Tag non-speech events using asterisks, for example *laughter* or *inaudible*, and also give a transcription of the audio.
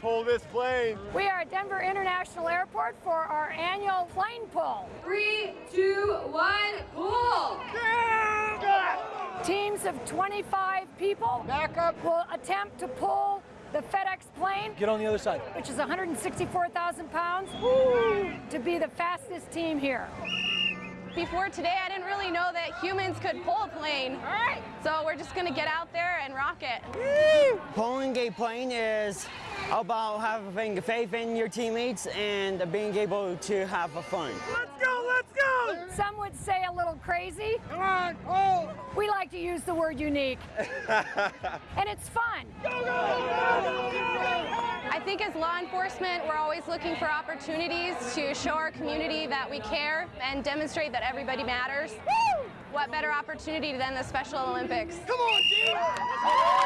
pull this plane. We are at Denver International Airport for our annual plane pull. Three, two, one, pull! Teams of 25 people Back up. will attempt to pull the FedEx plane, Get on the other side. which is 164,000 pounds, to be the fastest team here. Before today, I didn't really know that humans could pull a plane. All right. So we're just gonna get out there and rock it. Pulling a plane is about having faith in your teammates and being able to have a fun. Let's go, let's go. Some would say a little crazy. Come on, pull. We like to use the word unique. *laughs* and it's fun. I think as law enforcement, we're always looking for opportunities to show our community that we care and demonstrate that everybody matters. What better opportunity than the Special Olympics? Come on, team.